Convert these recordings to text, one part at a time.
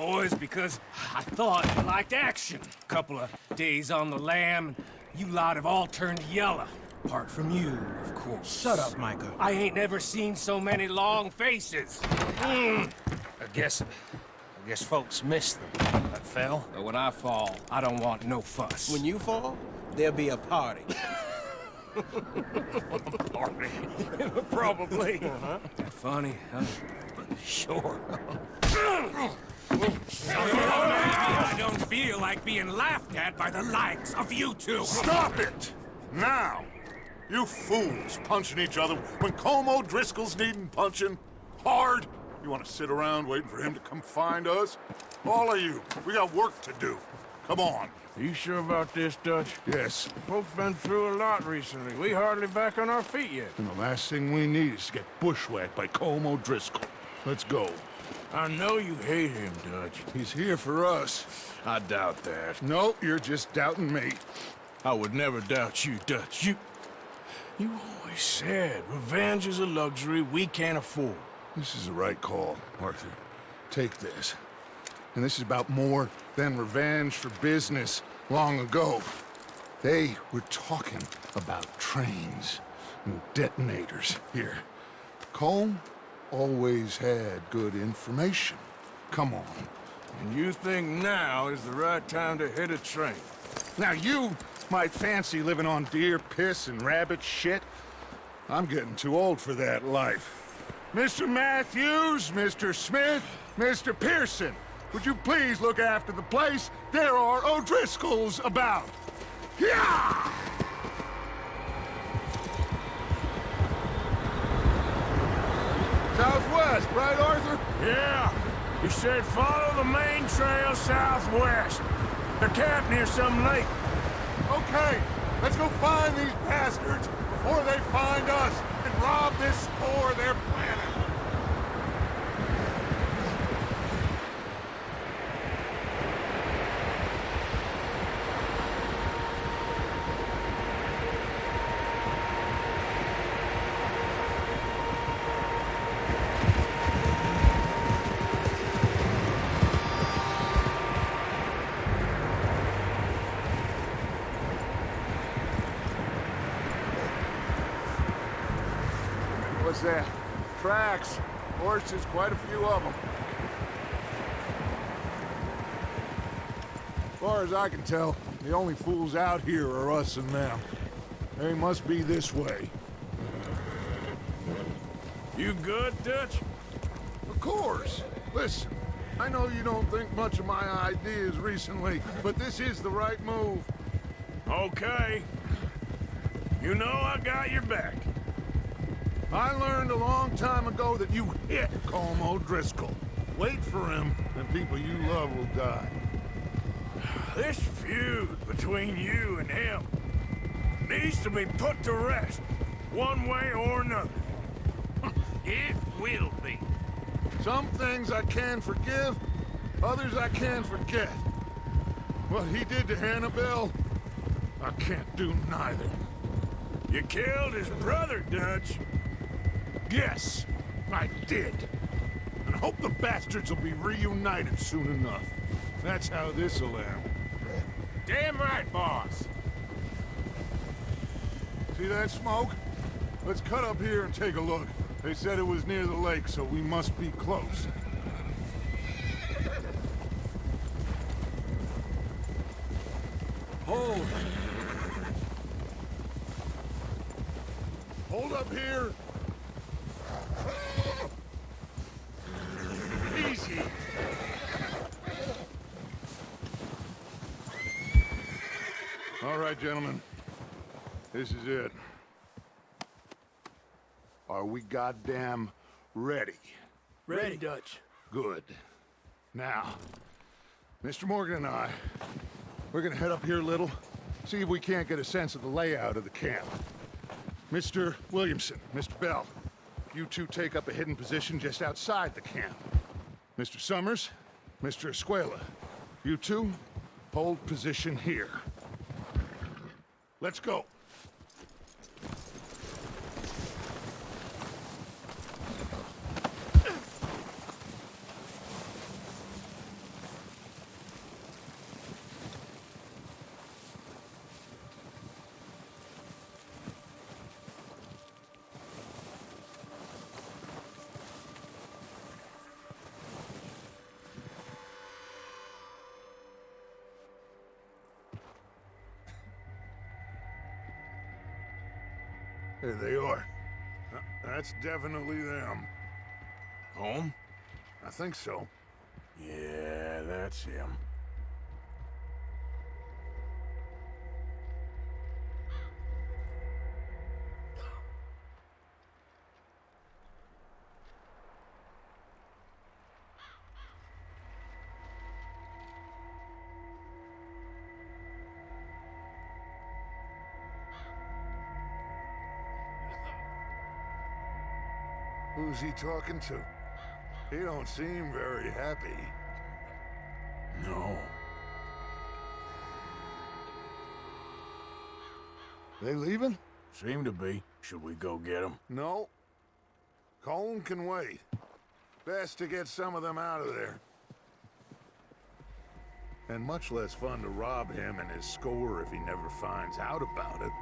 boys because I thought you liked action. Couple of days on the lam, you lot have all turned yellow. Apart from you, of course. Shut up, Micah. I ain't never seen so many long faces. Mm. I guess... I guess folks miss them. I fell. But when I fall, I don't want no fuss. When you fall, there'll be a party. Party. Probably. Uh-huh. Funny, huh? Sure. I don't feel like being laughed at by the likes of you two. Stop it! Now! You fools punching each other when Colm O'Driscoll's needing punching. Hard! You want to sit around waiting for him to come find us? All of you, we got work to do. Come on. Are You sure about this, Dutch? Yes. Folks been through a lot recently. We hardly back on our feet yet. And the last thing we need is to get bushwhacked by Colm O'Driscoll. Let's go. I know you hate him, Dutch. He's here for us. I doubt that. No, you're just doubting me. I would never doubt you, Dutch. You... You always said revenge is a luxury we can't afford. This is the right call, Arthur. Take this. And this is about more than revenge for business long ago. They were talking about trains and detonators here. Colm always had good information. Come on. And you think now is the right time to hit a train? Now you might fancy living on deer piss and rabbit shit. I'm getting too old for that life. Mr. Matthews, Mr. Smith, Mr. Pearson, would you please look after the place? There are O'Driscolls about. Yeah! Southwest, right, Arthur? Yeah. You said follow the main trail southwest. The camp near some lake. Okay, let's go find these bastards before they find us and rob this store they're planning. What's that? Tracks. Horses, quite a few of them. As far as I can tell, the only fools out here are us and them. They must be this way. You good, Dutch? Of course. Listen, I know you don't think much of my ideas recently, but this is the right move. Okay. You know I got your back. I learned a long time ago that you hit Colm O'Driscoll. Wait for him, and people you love will die. This feud between you and him needs to be put to rest, one way or another. It will be. Some things I can forgive, others I can forget. What he did to Annabelle, I can't do neither. You killed his brother, Dutch. Yes, I did. And I hope the bastards will be reunited soon enough. That's how this'll end. Damn right, boss. See that smoke? Let's cut up here and take a look. They said it was near the lake, so we must be close. Hold. Hold up here. Easy. All right, gentlemen. This is it. Are we goddamn ready? Ready, Dutch. Good. Now, Mr. Morgan and I, we're gonna head up here a little, see if we can't get a sense of the layout of the camp. Mr. Williamson, Mr. Bell, you two take up a hidden position just outside the camp. Mr. Summers, Mr. Escuella, you two, hold position here. Let's go. There they are. That's definitely them. Colm? I think so. Yeah, that's him. Who's he talking to? He don't seem very happy. No. They leaving? Seem to be. Should we go get him? No. Colm can wait. Best to get some of them out of there. And much less fun to rob him and his score if he never finds out about it.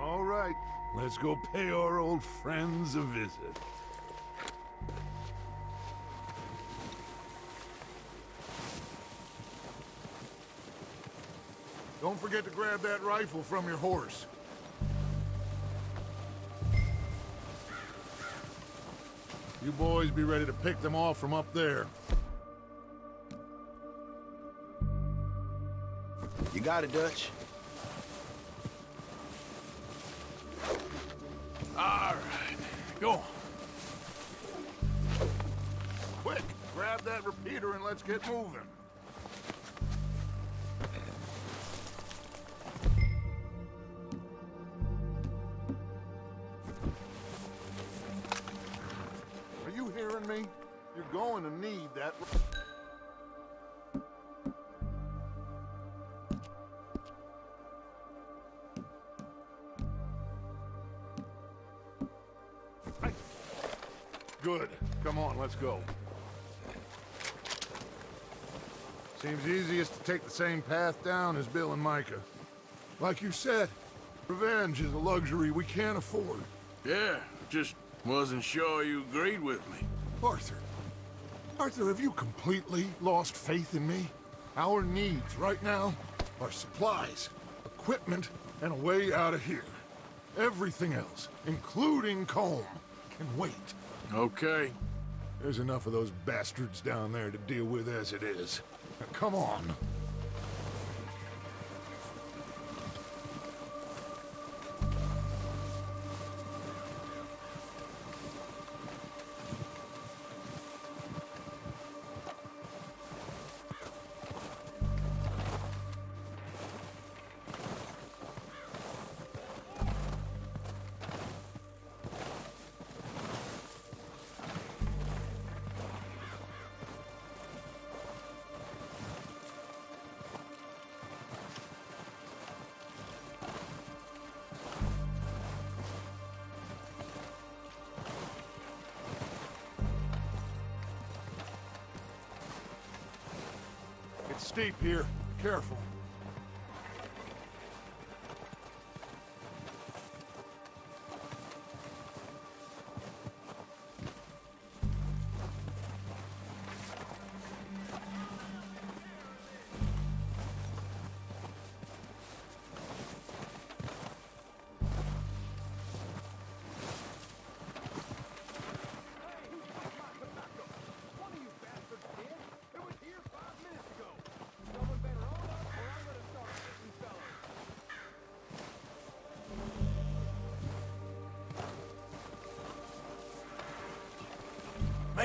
All right, let's go pay our old friends a visit. Forget to grab that rifle from your horse. You boys be ready to pick them off from up there. You got it, Dutch. All right, go. Quick, grab that repeater and let's get moving. Go. Seems easiest to take the same path down as Bill and Micah. Like you said, revenge is a luxury we can't afford. Yeah, just wasn't sure you agreed with me. Arthur. Arthur, have you completely lost faith in me? Our needs right now are supplies, equipment, and a way out of here. Everything else, including Colm, can wait. Okay. There's enough of those bastards down there to deal with as it is. Now, come on. Steep here. Careful.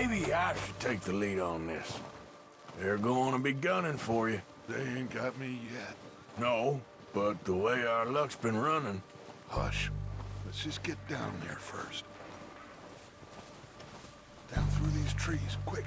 Maybe I should take the lead on this. They're going to be gunning for you. They ain't got me yet. No, but the way our luck's been running, Hush. Let's just get down there first. Down through these trees, quick.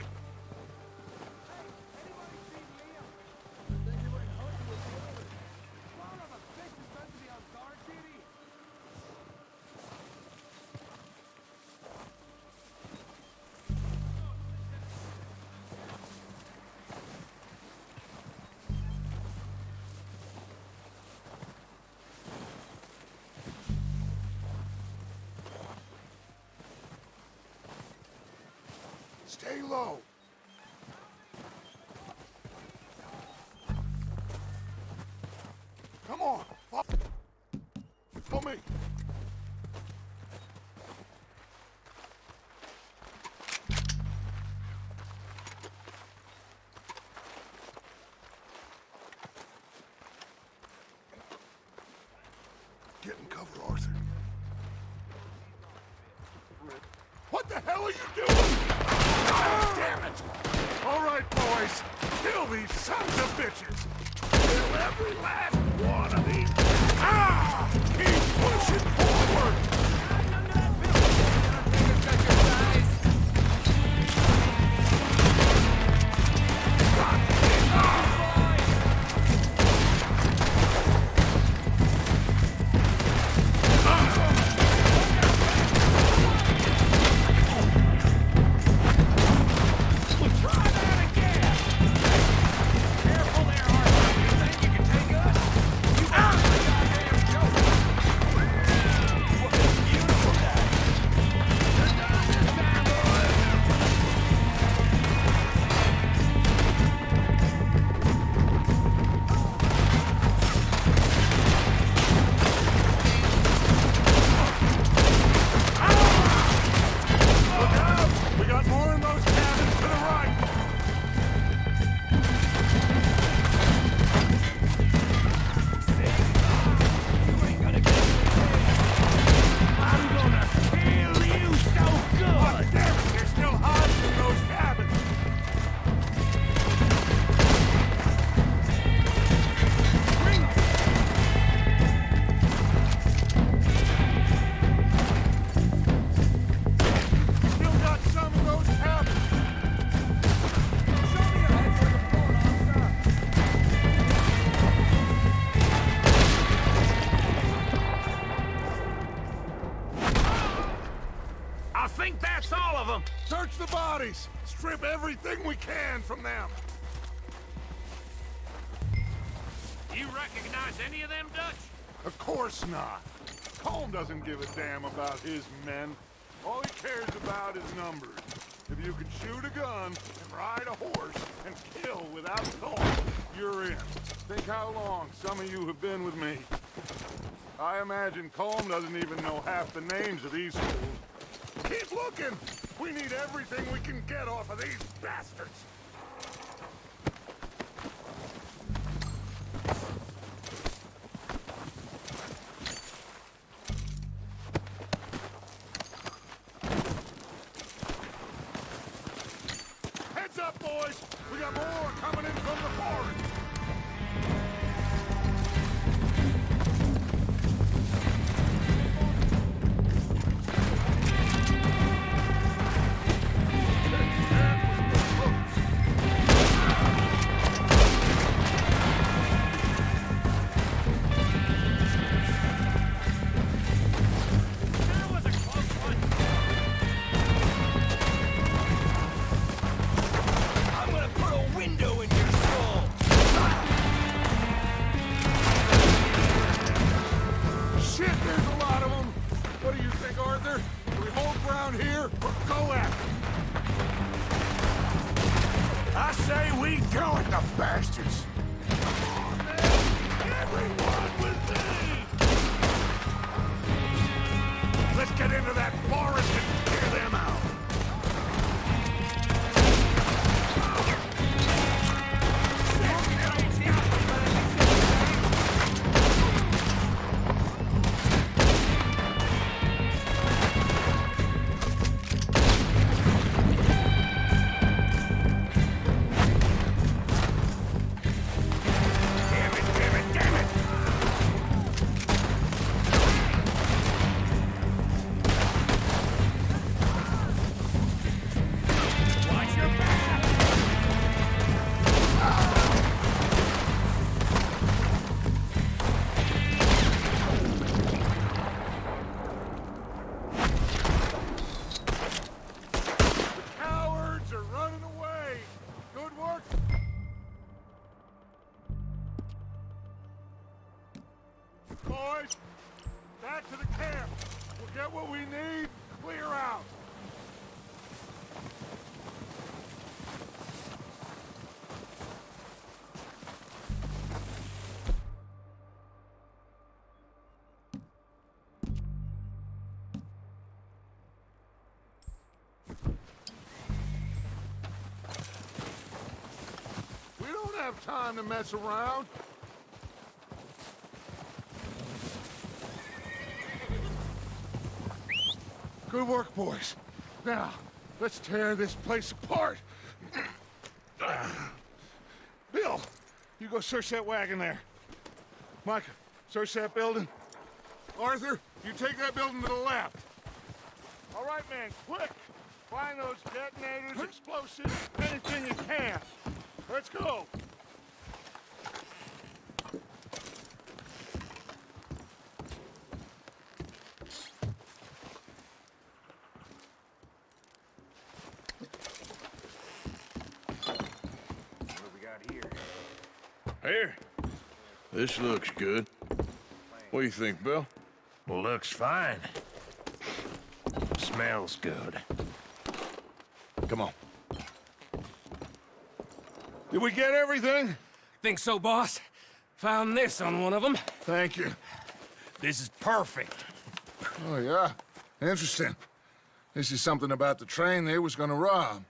All right, boys. Kill these sons of bitches. Kill every last one of these. Ah! Keep pushing forward. The bodies. Strip everything we can from them. Do you recognize any of them, Dutch? Of course not. Colm doesn't give a damn about his men. All he cares about is numbers. If you can shoot a gun and ride a horse and kill without thought, you're in. Think how long some of you have been with me. I imagine Colm doesn't even know half the names of these fools. Keep looking! We need everything we can get off of these bastards! Say we go at the bastards. Everyone have time to mess around. Good work, boys. Now, let's tear this place apart. Bill, you go search that wagon there. Micah, search that building. Arthur, you take that building to the left. All right, man, quick! Find those detonators, explosives, anything you can. Let's go. Here. This looks good. What do you think, Bill? Looks fine. Smells good. Come on. Did we get everything? Think so, boss? Found this on one of them. Thank you. This is perfect. Oh, yeah? Interesting. This is something about the train they was gonna rob.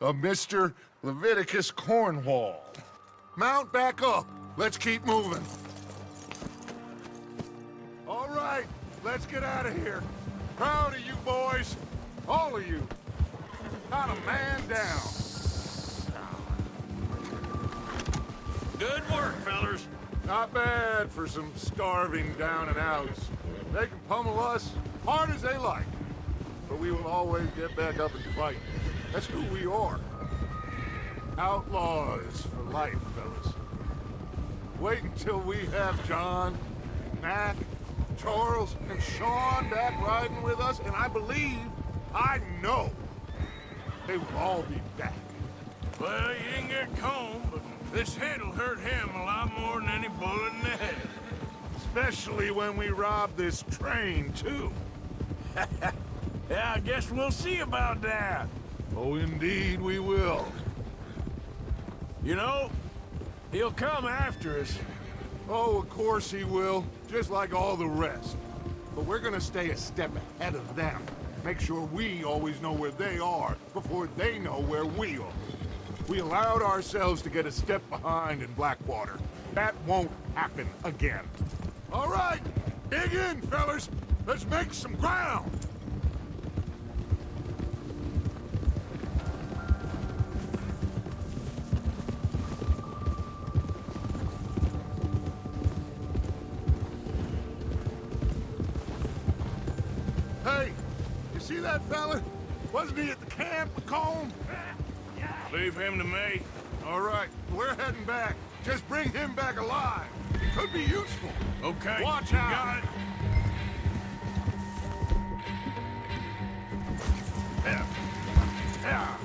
A Mr. Leviticus Cornwall. Mount back up. Let's keep moving. All right, let's get out of here. Proud of you boys. All of you. Not a man down. Good work, fellers. Not bad for some starving down and outs. They can pummel us hard as they like. But we will always get back up and fight. That's who we are. Outlaws for life, fellas. Wait until we have John, Mac, Charles, and Sean back riding with us, and I believe, I know, they will all be back. Well, you didn't get Colm, but this hit'll hurt him a lot more than any bullet in the head. Especially when we rob this train, too. Yeah, I guess we'll see about that. Oh, indeed we will. You know, he'll come after us. Oh, of course he will, just like all the rest. But we're gonna stay a step ahead of them. Make sure we always know where they are before they know where we are. We allowed ourselves to get a step behind in Blackwater. That won't happen again. All right, dig in, fellas. Let's make some ground. See that fella? Wasn't he at the camp, Macomb? Leave him to me. All right, we're heading back. Just bring him back alive. He could be useful. Okay. Watch out. Got it. Yeah. Yeah.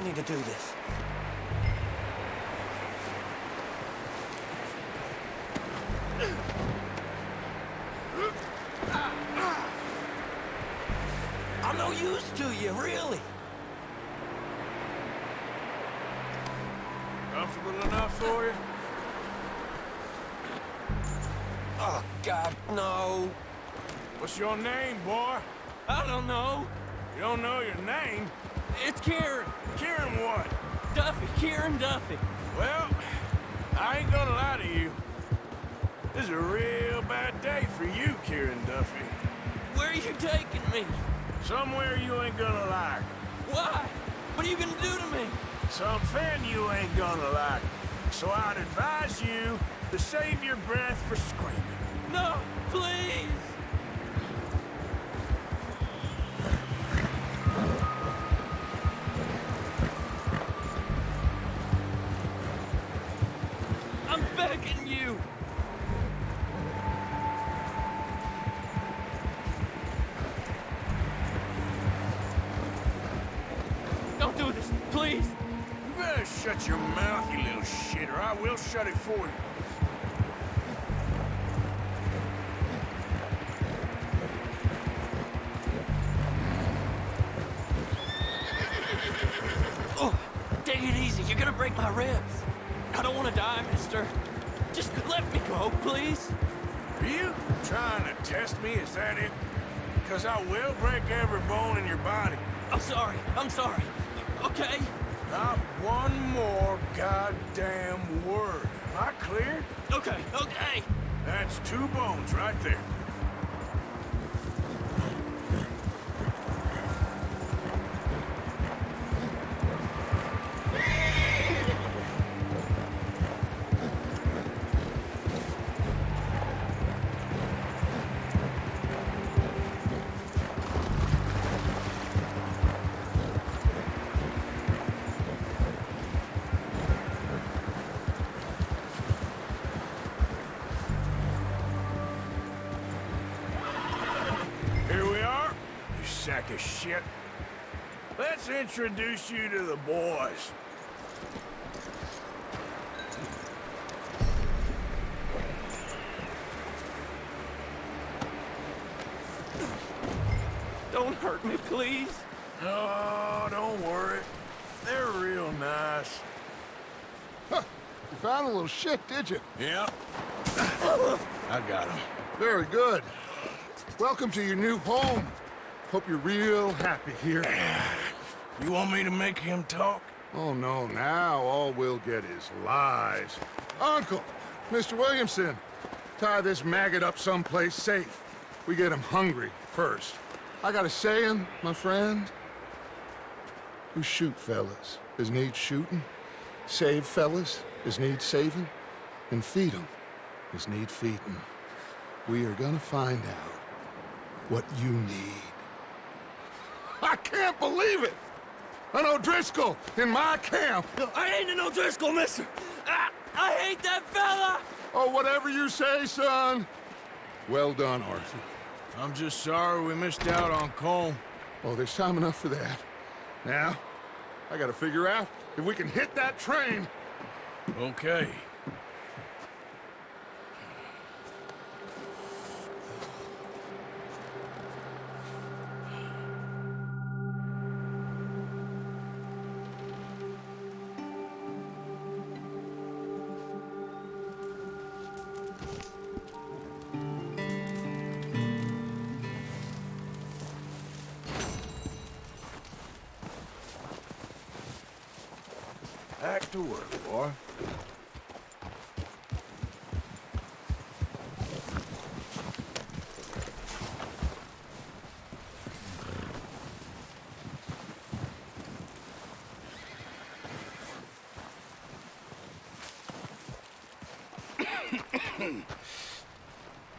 Don't need to do this. I'm no use to you, really. Comfortable enough for you? Oh, God, no. What's your name, boy? I don't know. You don't know your name? It's Kieran. Kieran what? Duffy, Kieran Duffy. Well, I ain't gonna lie to you. This is a real bad day for you, Kieran Duffy. Where are you taking me? Somewhere you ain't gonna like. Why? What are you gonna do to me? Something you ain't gonna like. So I'd advise you to save your breath for screaming. No, please. Shut your mouth, you little shit, or I will shut it for you. Oh, take it easy. You're gonna break my ribs. I don't want to die, mister. Just let me go, please. Are you trying to test me? Is that it? Because I will break every bone in your body. I'm sorry. I'm sorry. Okay? One more goddamn word. Am I clear? Okay, okay. That's two bones right there. Introduce you to the boys. Don't hurt me, please. Oh, don't worry. They're real nice. You found a little shit, did you? Yeah. I got him. Very good. Welcome to your new home. Hope you're real happy here. You want me to make him talk? Oh, no, now all we'll get is lies. Uncle, Mr. Williamson, tie this maggot up someplace safe. We get him hungry first. I got a saying, my friend. You shoot fellas as need shooting, save fellas as need saving, and feed 'em as need feeding. We are gonna find out what you need. I can't believe it! An O'Driscoll in my camp! I ain't an O'Driscoll, mister. I, I hate that fella. Oh, whatever you say, son. Well done, Arthur. I'm just sorry we missed out on Colm. Oh, there's time enough for that. Now, I gotta figure out if we can hit that train. Okay. To work, boy.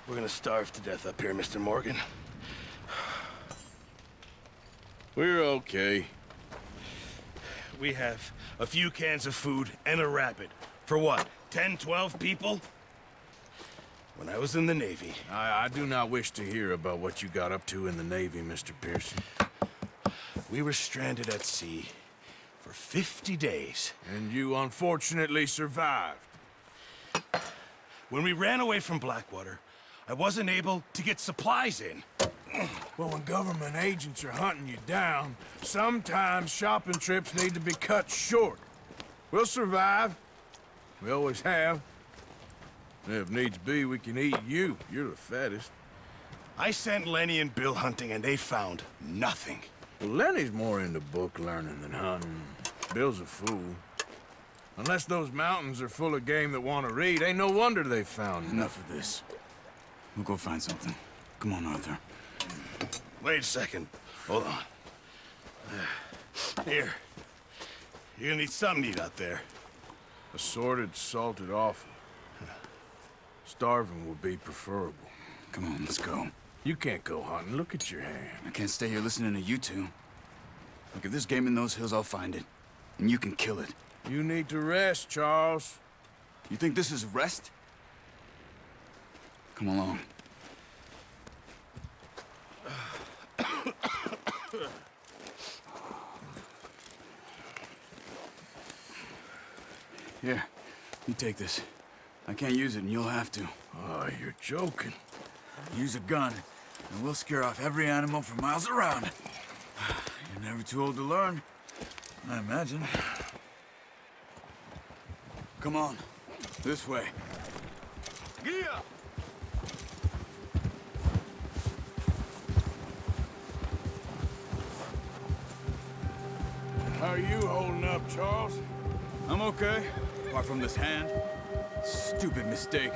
We're gonna starve to death up here, Mr. Morgan. We're okay. We have a few cans of food and a rapid. For what, 10, 12 people? When I was in the Navy, I, I do not wish to hear about what you got up to in the Navy, Mr. Pearson. we were stranded at sea for 50 days. And you unfortunately survived. When we ran away from Blackwater, I wasn't able to get supplies in. Well, when government agents are hunting you down, sometimes shopping trips need to be cut short. We'll survive. We always have. And if needs be, we can eat you. You're the fattest. I sent Lenny and Bill hunting, and they found nothing. Well, Lenny's more into book learning than hunting. Bill's a fool. Unless those mountains are full of game that want to read, ain't no wonder they found Enough of this. We'll go find something. Come on, Arthur. Wait a second. Hold on. Here. You're gonna need something to eat out there. Assorted, salted offal. Starving would be preferable. Come on, let's go. You can't go hunting. Look at your hand. I can't stay here listening to you two. Look, if there's game in those hills, I'll find it. And you can kill it. You need to rest, Charles. You think this is rest? Come along. Here, you take this. I can't use it, and you'll have to. Oh, you're joking. Use a gun, and we'll scare off every animal for miles around. You're never too old to learn, I imagine. Come on, this way. Gia! How are you holding up, Charles? I'm okay, apart from this hand. Stupid mistake.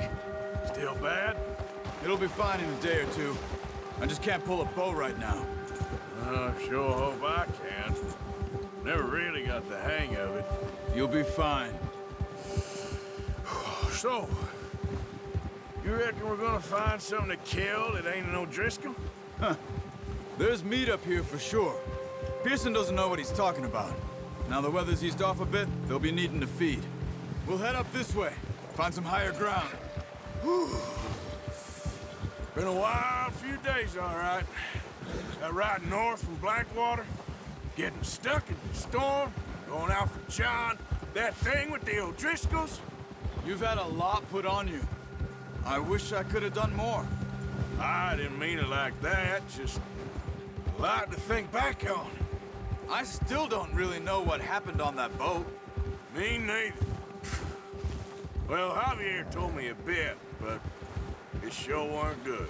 Still bad? It'll be fine in a day or two. I just can't pull a bow right now. I sure hope I can. Never really got the hang of it. You'll be fine. So, you reckon we're gonna find something to kill that ain't no Driscoll? Huh. There's meat up here for sure. Pearson doesn't know what he's talking about. Now the weather's eased off a bit, they'll be needing to feed. We'll head up this way, find some higher ground. Been a wild few days, all right. That ride north from Blackwater, getting stuck in the storm, going out for John, that thing with the O'Driscolls. You've had a lot put on you. I wish I could have done more. I didn't mean it like that, just a lot to think back on. I still don't really know what happened on that boat. Me neither. Well, Javier told me a bit, but it sure weren't good.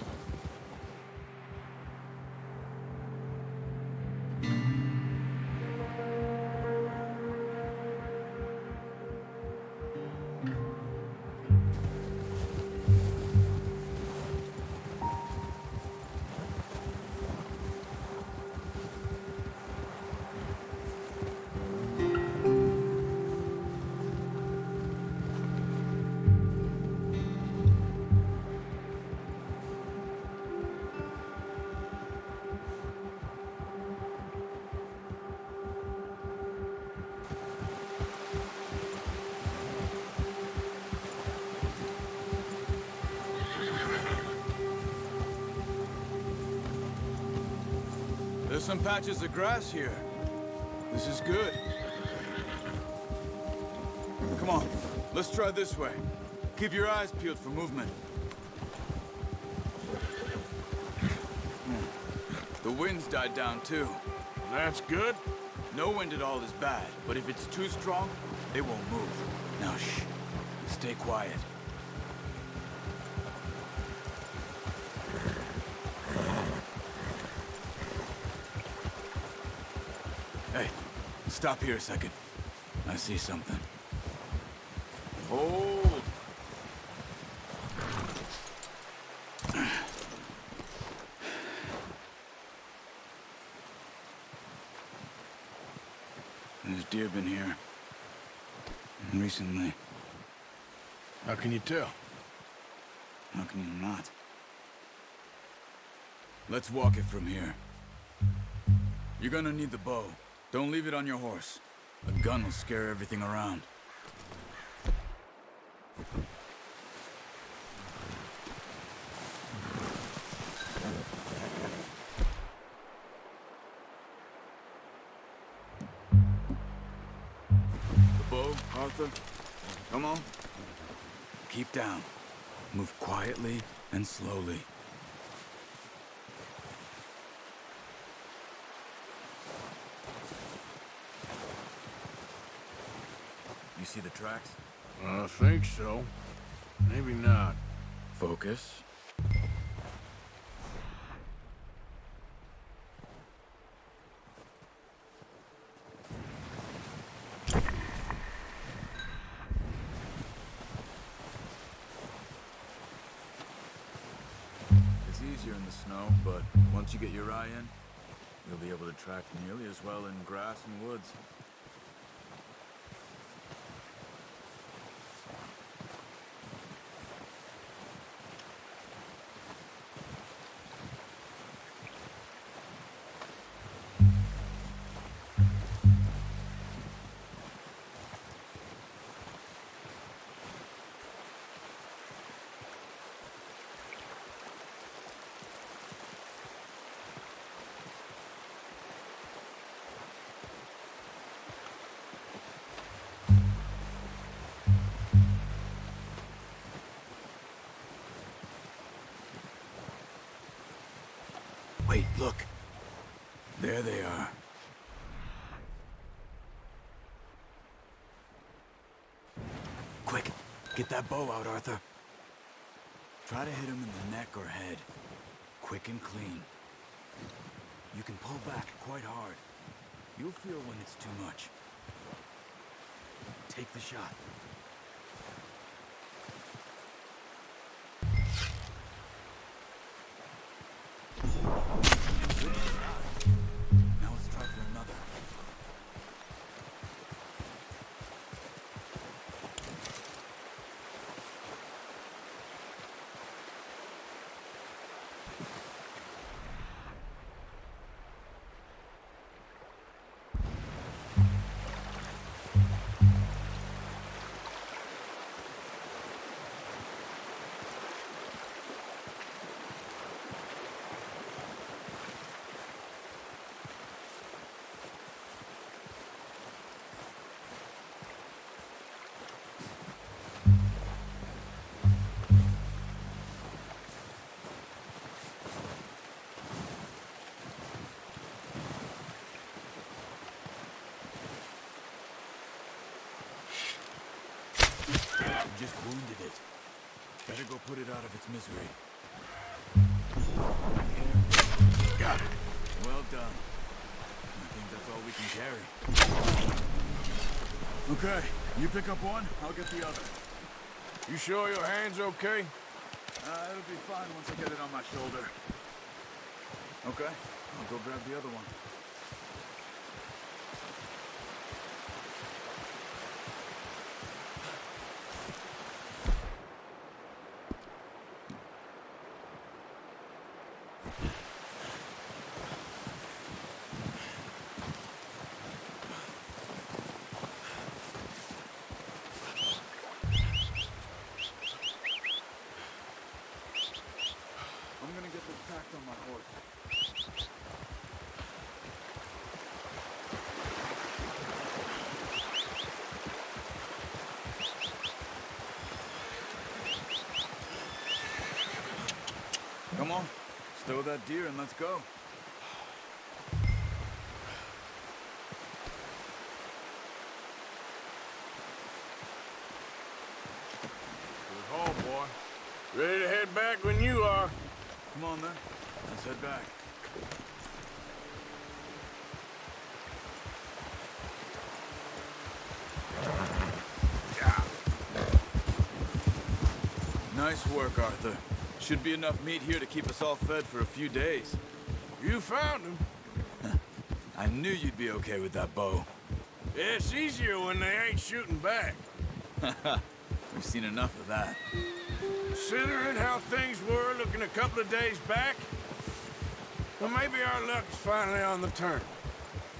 Some patches of grass here. This is good. Come on, let's try this way. Keep your eyes peeled for movement. Hmm. The wind's died down too. That's good. No wind at all is bad, but if it's too strong, they won't move. Now shh, stay quiet. Stop here a second. I see something. Hold. There's deer been here. Recently. How can you tell? How can you not? Let's walk it from here. You're gonna need the bow. Don't leave it on your horse. A gun will scare everything around. The bow, Arthur. Come on. Keep down. Move quietly and slowly. See the tracks? I think so. Maybe not. Focus. It's easier in the snow, but once you get your eye in, you'll be able to track nearly as well in grass and woods. Wait, look. There they are. Quick, get that bow out, Arthur. Try to hit him in the neck or head. Quick and clean. You can pull back quite hard. You'll feel when it's too much. Take the shot. Just wounded it. Better go put it out of its misery. Got it. Well done. I think that's all we can carry. Okay, you pick up one, I'll get the other. You sure your hand's okay? Uh, it'll be fine once I get it on my shoulder. Okay, I'll go grab the other one. I'm gonna get this packed on my horse. Come on, stow that deer and let's go. Good haul, boy. Ready to head back when you are. Come on then, let's head back. Nice work, Arthur. Should be enough meat here to keep us all fed for a few days. You found him. I knew you'd be okay with that bow. It's easier when they ain't shooting back. We've seen enough of that. Considering how things were looking a couple of days back, well, maybe our luck's finally on the turn.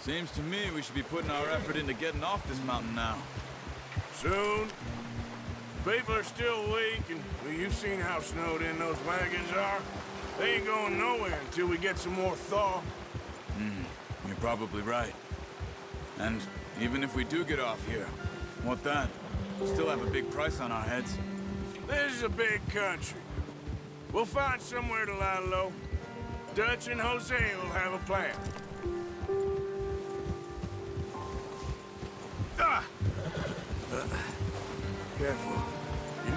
Seems to me we should be putting our effort into getting off this mountain now. Soon. People are still weak, and well, you've seen how snowed in those wagons are. They ain't going nowhere until we get some more thaw. Hmm, You're probably right. And even if we do get off here, what then? Still have a big price on our heads. This is a big country. We'll find somewhere to lie low. Dutch and Hosea will have a plan. Ah! Uh, careful.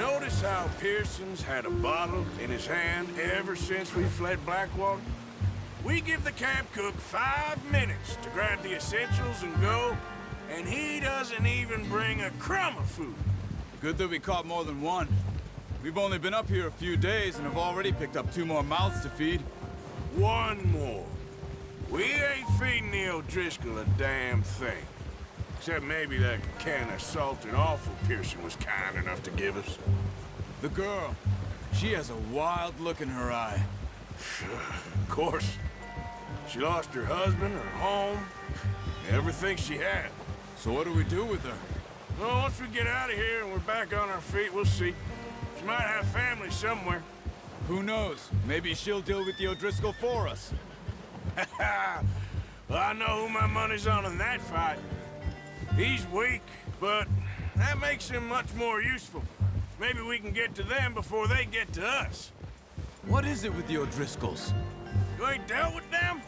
Notice how Pearson's had a bottle in his hand ever since we fled Blackwater? We give the camp cook five minutes to grab the essentials and go, and he doesn't even bring a crumb of food. Good that we caught more than one. We've only been up here a few days and have already picked up two more mouths to feed. One more. We ain't feeding the O'Driscoll a damn thing. Except maybe that can of salted offal Pearson was kind enough to give us. The girl, she has a wild look in her eye. Of course. She lost her husband, her home, everything she had. So what do we do with her? Well, once we get out of here and we're back on our feet, we'll see. She might have family somewhere. Who knows? Maybe she'll deal with the O'Driscoll for us. well, I know who my money's on in that fight. He's weak, but that makes him much more useful. Maybe we can get to them before they get to us. What is it with the O'Driscolls? You ain't dealt with them?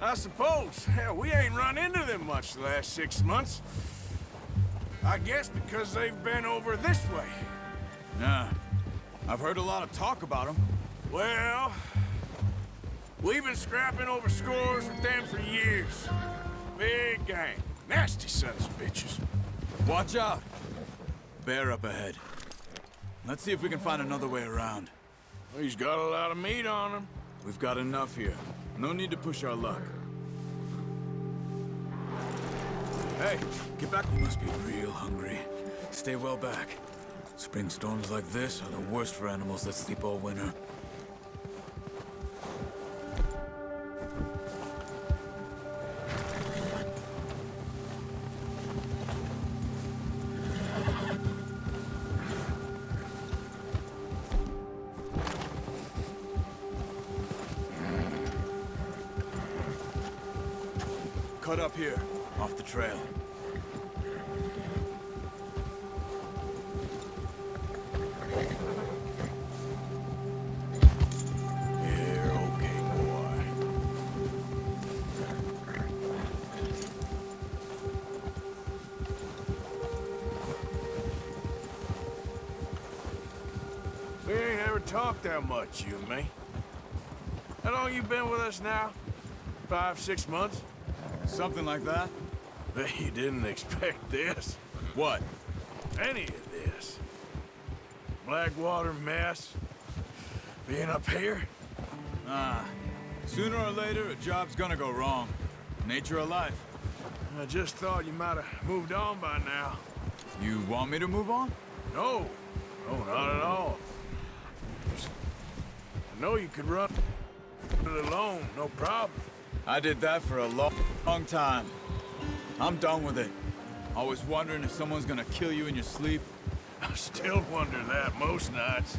I suppose. Hell, we ain't run into them much the last six months. I guess because they've been over this way. Nah. I've heard a lot of talk about them. Well, we've been scrapping over scores with them for years. Big gang. Nasty sons of bitches. Watch out. Bear up ahead. Let's see if we can find another way around. He's got a lot of meat on him. We've got enough here. No need to push our luck. Hey, get back. You must be real hungry. Stay well back. Spring storms like this are the worst for animals that sleep all winter. Cut up here, off the trail. Talked that much, you and me. How long you been with us now? Five, six months? Something like that? You didn't expect this. What? Any of this. Blackwater mess. Being up here. Ah. Sooner or later, a job's gonna go wrong. Nature of life. I just thought you might have moved on by now. You want me to move on? No. No, not at all. I know you could run it alone, no problem. I did that for a long, long time. I'm done with it. Always wondering if someone's gonna kill you in your sleep. I still wonder that most nights.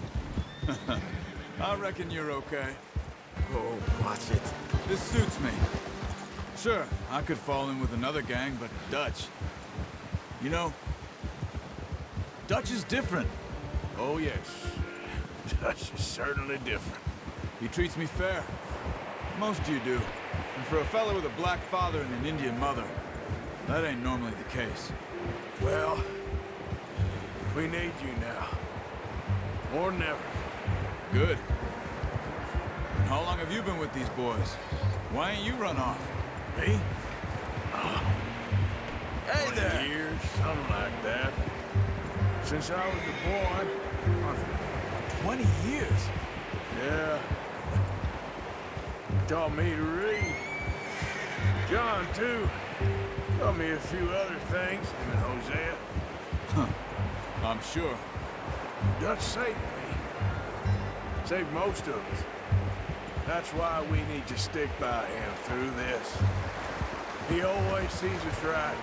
I reckon you're okay. Oh, watch it. This suits me. Sure, I could fall in with another gang, but Dutch. You know, Dutch is different. Oh, yes. Dutch is certainly different. He treats me fair. Most you do. For a fellow with a black father and an Indian mother, that ain't normally the case. Well, we need you now. More than ever. Good. And how long have you been with these boys? Why ain't you run off? Me? Oh. Hey 20 there! years, something like that. Since I was a boy. 20 years? Yeah. Taught me to read. John, too. Tell me a few other things, him and Hosea. Huh. I'm sure. Dutch saved me. Saved most of us. That's why we need to stick by him through this. He always sees us right.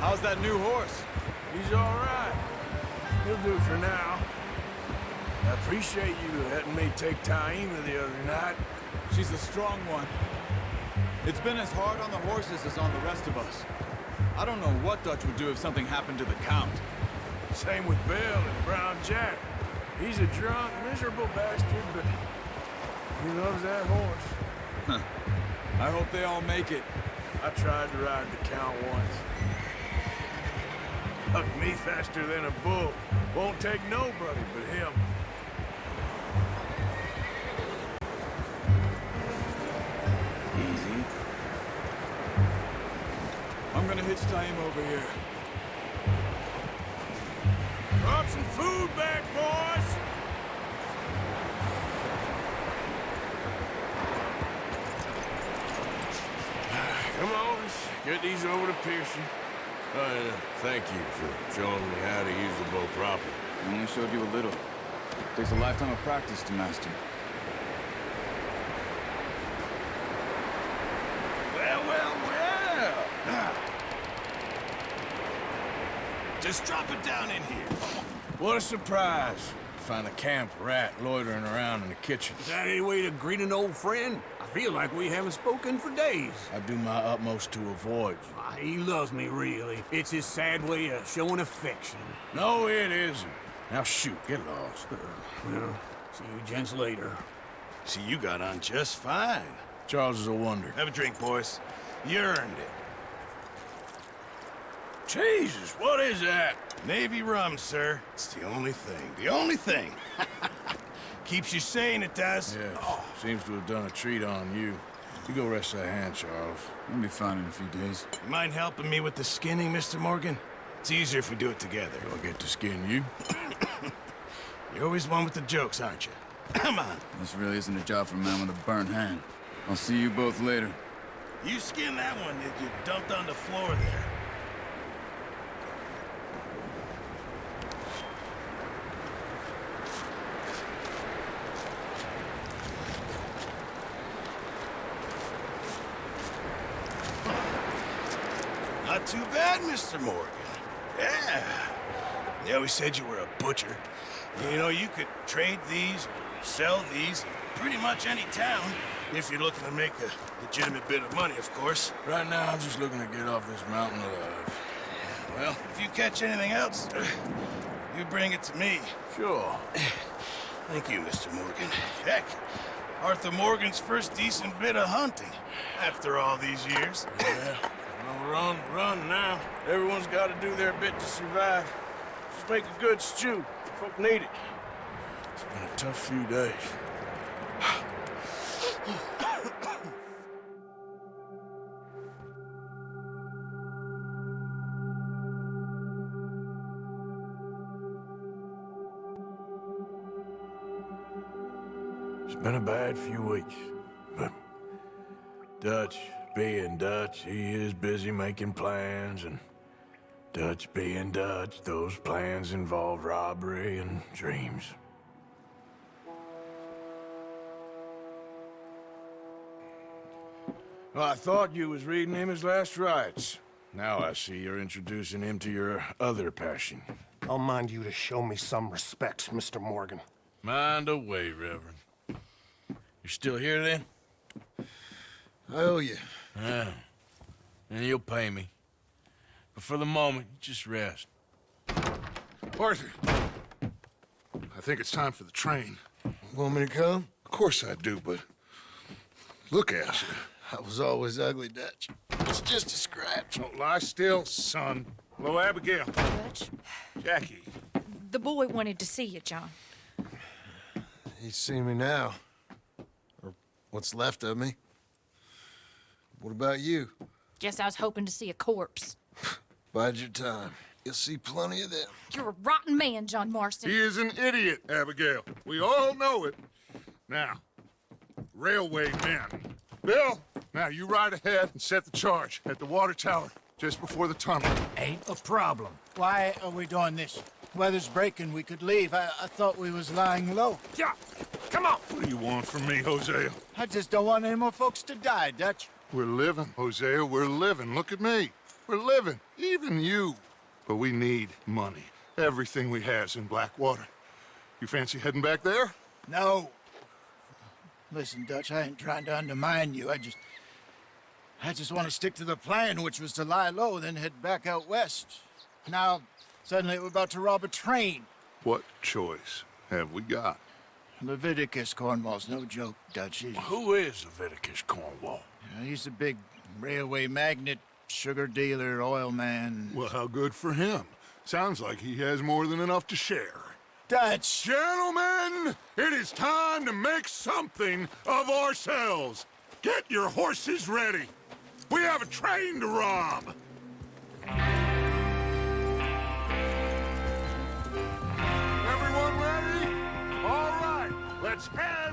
How's that new horse? He's all right. He'll do for now. Appreciate you letting me take Taima the other night. She's a strong one. It's been as hard on the horses as on the rest of us. I don't know what Dutch would do if something happened to the Count. Same with Bill and Brown Jack. He's a drunk, miserable bastard, but he loves that horse. Huh. I hope they all make it. I tried to ride the count once. Hucked me faster than a bull. Won't take nobody but him. Tie him over here. Brought some food back, boys! Come on, let's get these over to Pearson. Uh, thank you for showing me how to use the bow properly. I only showed you a little. It Takes a lifetime of practice to master. Well, well, well. Just drop it down in here. What a surprise. Find a camp rat loitering around in the kitchen. Is that any way to greet an old friend? I feel like we haven't spoken for days. I do my utmost to avoid you. Ah, He loves me, really. It's his sad way of showing affection. No, it isn't. Now shoot, get lost. Well, see you gents later. See, you got on just fine. Charles is a wonder. Have a drink, boys. You earned it. Jesus, what is that? Navy rum, sir. It's the only thing. The only thing. Keeps you sane, it does. Yeah, seems to have done a treat on you. You go rest that hand, Charles. I'll be fine in a few days. You mind helping me with the skinning, Mr. Morgan? It's easier if we do it together. Do I get to skin you? You're always one with the jokes, aren't you? Come on. This really isn't a job for a man with a burnt hand. I'll see you both later. You skin that one that you dumped on the floor there. Not too bad, Mr. Morgan. Yeah. They always said you were a butcher. You know, you could trade these, or sell these, in pretty much any town, if you're looking to make a legitimate bit of money, of course. Right now, I'm just looking to get off this mountain alive. Well, if you catch anything else, you bring it to me. Sure. Thank you, Mr. Morgan. Heck, Arthur Morgan's first decent bit of hunting after all these years. Yeah. On the run now. Everyone's got to do their bit to survive. Just make a good stew. Folk need it. It's been a tough few days. It's been a bad few weeks, but Dutch being Dutch, he is busy making plans, and Dutch being Dutch, those plans involve robbery and dreams. Well, I thought you was reading him his last rites. Now I see you're introducing him to your other passion. I'll mind you to show me some respect, Mr. Morgan. Mind away, Reverend. You still here, then? I owe you. Yeah. And you'll pay me. But for the moment, just rest. Arthur! I think it's time for the train. Want me to come? Of course I do, but... Look at you. I was always ugly, Dutch. It's just a scratch. Don't lie still, son. Hello, Abigail. Dutch, Jackie. the boy wanted to see you, John. He's seen me now. Or what's left of me. What about you? Guess I was hoping to see a corpse. Bide your time. You'll see plenty of them. You're a rotten man, John Marston. He is an idiot, Abigail. We all know it. Now, railway men. Bill, now you ride ahead and set the charge at the water tower just before the tunnel. Ain't a problem. Why are we doing this? Weather's breaking. We could leave. I, I thought we was lying low. Yeah, come on. What do you want from me, Hosea? I just don't want any more folks to die, Dutch. We're living, Hosea. We're living. Look at me. We're living. Even you. But we need money. Everything we has in Blackwater. You fancy heading back there? No. Listen, Dutch, I ain't trying to undermine you. I just... I just want to stick to the plan, which was to lie low, then head back out west. Now, suddenly we're about to rob a train. What choice have we got? Leviticus Cornwall's no joke, Dutch. He- Who is Leviticus Cornwall? Know, he's a big railway magnate, sugar dealer, oil man. Well, how good for him. Sounds like he has more than enough to share. Dutch! Gentlemen, it is time to make something of ourselves. Get your horses ready. We have a train to rob. Everyone ready? All right, let's head